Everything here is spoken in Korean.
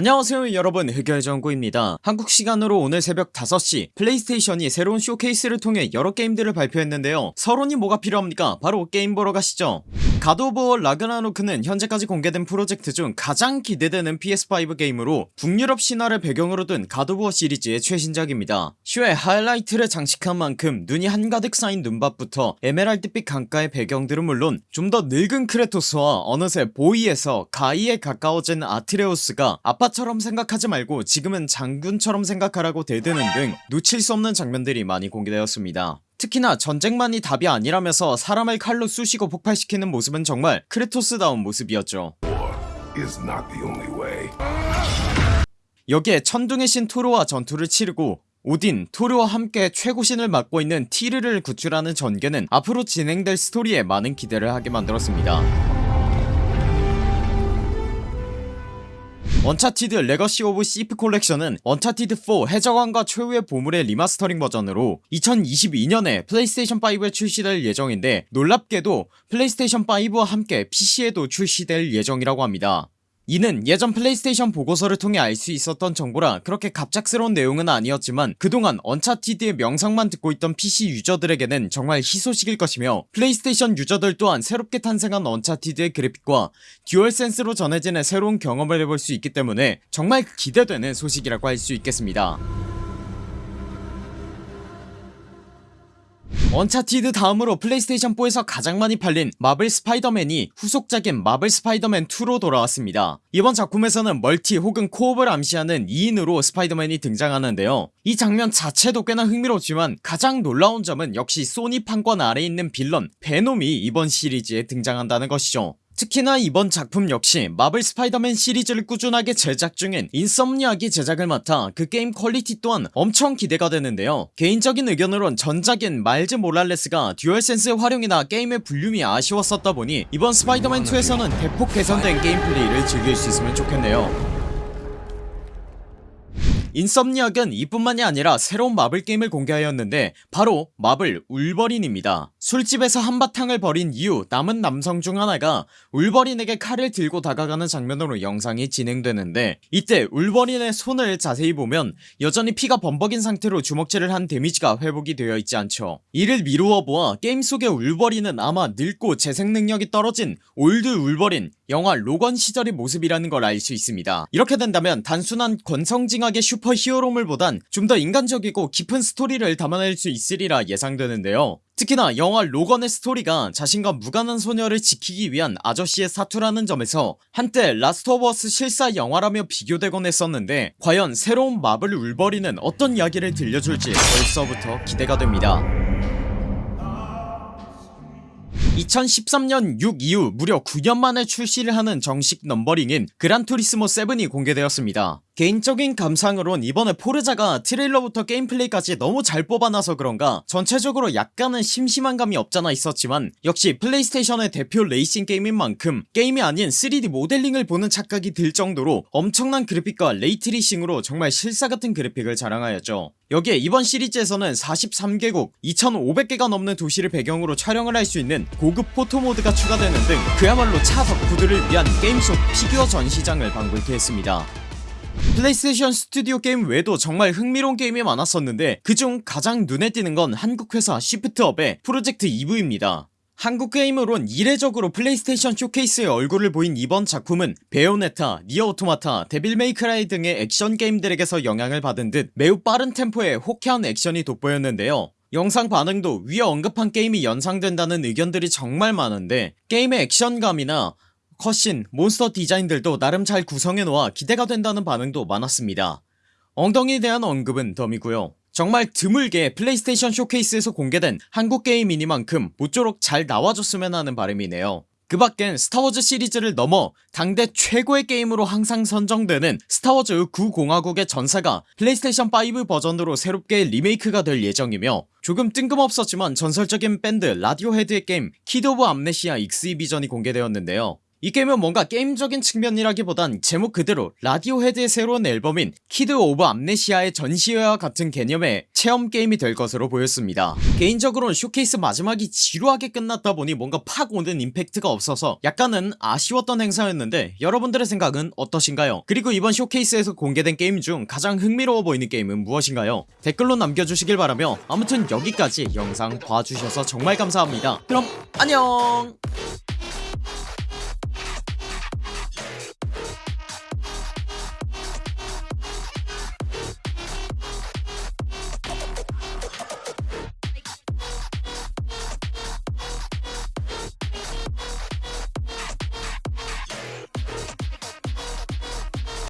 안녕하세요 여러분. 흑열정구입니다. 한국시간으로 오늘 새벽 5시 플레이스테이션이 새로운 쇼케이스를 통해 여러 게임들을 발표했는데요. 서론이 뭐가 필요합니까? 바로 게임 보러 가시죠 워 라그나로크는 현재까지 공개된 프로젝트 중 가장 기대되는 PS5 게임으로 북유럽 신화를 배경으로 둔워 시리즈의 최신작입니다. 쇼의 하이라이트를 장식한 만큼 눈이 한가득 쌓인 눈밭부터 에메랄드빛 강가의 배경들은 물론 좀 더 늙은 크레토스와 어느새 boy에서 guy에 가까워진 아트레우스가 아빠처럼 생각하지 말고 지금은 장군처럼 생각하라고 대드는 등 놓칠 수 없는 장면들이 많이 공개되었습니다 특히나 전쟁만이 답이 아니라면서 사람을 칼로 쑤시고 폭발시키는 모습은 정말 크레토스다운 모습이었죠. 여기에 천둥의 신 토르와 전투를 치르고 오딘, 토르와 함께 최고신을 맡고 있는 티르를 구출하는 전개는 앞으로 진행될 스토리에 많은 기대를 하게 만들었습니다 Uncharted Legacy of Thieves Collection은 언차티드4 해적왕과 최후의 보물의 리마스터링 버전으로 2022년에 플레이스테이션5에 출시될 예정인데 놀랍게도 플레이스테이션5와 함께 PC에도 출시될 예정이라고 합니다 이는 예전 플레이스테이션 보고서를 통해 알 수 있었던 정보라 그렇게 갑작스러운 내용은 아니었지만 그동안 언차티드의 명성만 듣고 있던 PC 유저들에게는 정말 희소식일 것이며 플레이스테이션 유저들 또한 새롭게 탄생한 언차티드의 그래픽과 듀얼센스로 전해지는 새로운 경험을 해볼 수 있기 때문에 정말 기대되는 소식이라고 할 수 있겠습니다 언차티드 다음으로 플레이스테이션4에서 가장 많이 팔린 마블 스파이더맨이 후속작인 마블 스파이더맨 2로 돌아왔습니다. 이번 작품에서는 멀티 혹은 co-op을 암시하는 2인으로 스파이더맨이 등장하는데요. 이 장면 자체도 꽤나 흥미롭지만 가장 놀라운 점은 역시 소니 판권 아래 있는 빌런 베놈이 이번 시리즈에 등장한다는 것이죠 특히나 이번 작품 역시 마블 스파이더맨 시리즈를 꾸준하게 제작 중인 인섬니악이 제작을 맡아 그 게임 퀄리티 또한 엄청 기대가 되는데요. 개인적인 의견으론 전작인 마일즈 모랄레스가 듀얼센스 활용이나 게임의 볼륨이 아쉬웠었다 보니 이번 스파이더맨 2에서는 대폭 개선된 게임 플레이를 즐길 수 있으면 좋겠네요 인섬니악은 이뿐만이 아니라 새로운 마블 게임을 공개하였는데 바로 마블 울버린입니다. 술집에서 한바탕을 벌인 이후 남은 남성 중 하나가 울버린에게 칼을 들고 다가가는 장면으로 영상이 진행되는데 이때 울버린의 손을 자세히 보면 여전히 피가 범벅인 상태로 주먹질을 한 데미지가 회복이 되어 있지 않죠. 이를 미루어 보아 게임 속의 울버린은 아마 늙고 재생 능력이 떨어진 올드 울버린 영화 로건 시절의 모습이라는 걸 알 수 있습니다. 이렇게 된다면 단순한 권선징악의 슈퍼 히어로물보단 좀 더 인간적이고 깊은 스토리를 담아낼 수 있으리라 예상되는데요. 특히나 영화 로건의 스토리가 자신과 무관한 소녀를 지키기 위한 아저씨의 사투라는 점에서 한때 라스트 오브 어스 실사 영화라며 비교되곤 했었는데 과연 새로운 마블 울버린은 어떤 이야기를 들려줄지 벌써부터 기대가 됩니다. 2013년 6 이후 무려 9년 만에 출시를 하는 정식 넘버링인 그란투리스모 7이 공개되었습니다 개인적인 감상으론 이번에 포르자가 트레일러부터 게임 플레이까지 너무 잘 뽑아놔서 그런가 전체적으로 약간은 심심한 감이 없잖아 있었지만 역시 플레이스테이션의 대표 레이싱 게임인 만큼 게임이 아닌 3D 모델링을 보는 착각이 들 정도로 엄청난 그래픽과 ray tracing으로 정말 실사같은 그래픽을 자랑하였죠. 여기에 이번 시리즈에서는 43개국 2500개가 넘는 도시를 배경으로 촬영을 할 수 있는 고급 photo mode가 추가되는 등 그야말로 차 덕후들을 위한 게임 속 피규어 전시장을 방불케 했습니다 플레이스테이션 스튜디오 게임 외에도 정말 흥미로운 게임이 많았었는데 그중 가장 눈에 띄는 건 한국 회사 시프트업의 프로젝트 EV입니다. 한국 게임으론 이례적으로 플레이스테이션 쇼케이스의 얼굴을 보인 이번 작품은 베요네타, 니어 오토마타, 데빌 메이 크라이 등의 액션 게임들에게서 영향을 받은 듯 매우 빠른 템포의 호쾌한 액션이 돋보였는데요. 영상 반응도 위에 언급한 게임이 연상된다는 의견들이 정말 많은데 게임의 액션감이나 cutscene, 몬스터 디자인들도 나름 잘 구성해놓아 기대가 된다는 반응도 많았습니다. 엉덩이에 대한 언급은 덤이고요. 정말 드물게 플레이스테이션 쇼케이스에서 공개된 한국 게임이니만큼 모쪼록 잘 나와줬으면 하는 바람이네요. 그 밖엔 스타워즈 시리즈를 넘어 당대 최고의 게임으로 항상 선정되는 스타워즈 구공화국의 전사가 플레이스테이션5 버전으로 새롭게 리메이크가 될 예정이며 조금 뜬금없었지만 전설적인 밴드 라디오헤드의 게임 Kid of Amnesia Exhibition이 공개되었는데요 이 게임은 뭔가 게임적인 측면이라기보단 제목 그대로 라디오헤드의 새로운 앨범인 Kid of Amnesia의 전시회와 같은 개념의 체험 게임이 될 것으로 보였습니다. 개인적으로는 쇼케이스 마지막이 지루하게 끝났다 보니 뭔가 팍 오는 임팩트가 없어서 약간은 아쉬웠던 행사였는데 여러분들의 생각은 어떠신가요? 그리고 이번 쇼케이스에서 공개된 게임 중 가장 흥미로워 보이는 게임은 무엇인가요? 댓글로 남겨주시길 바라며 아무튼 여기까지 영상 봐주셔서 정말 감사합니다. 그럼 안녕